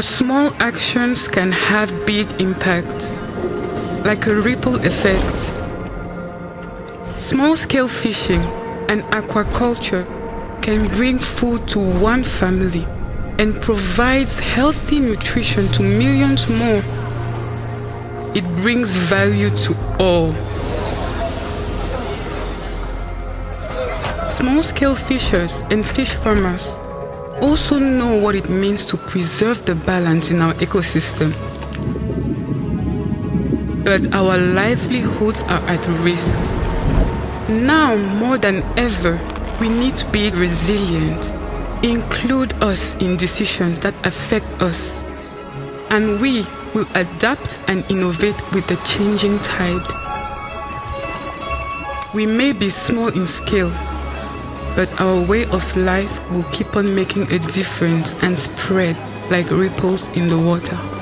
Our small actions can have big impact, like a ripple effect. Small scale fishing and aquaculture can bring food to one family and provides healthy nutrition to millions more. It brings value to all. Small scale fishers and fish farmers also know what it means to preserve the balance in our ecosystem. But our livelihoods are at risk. Now more than ever, we need to be resilient, include us in decisions that affect us, and we will adapt and innovate with the changing tide. We may be small in scale, but our way of life will keep on making a difference and spread like ripples in the water.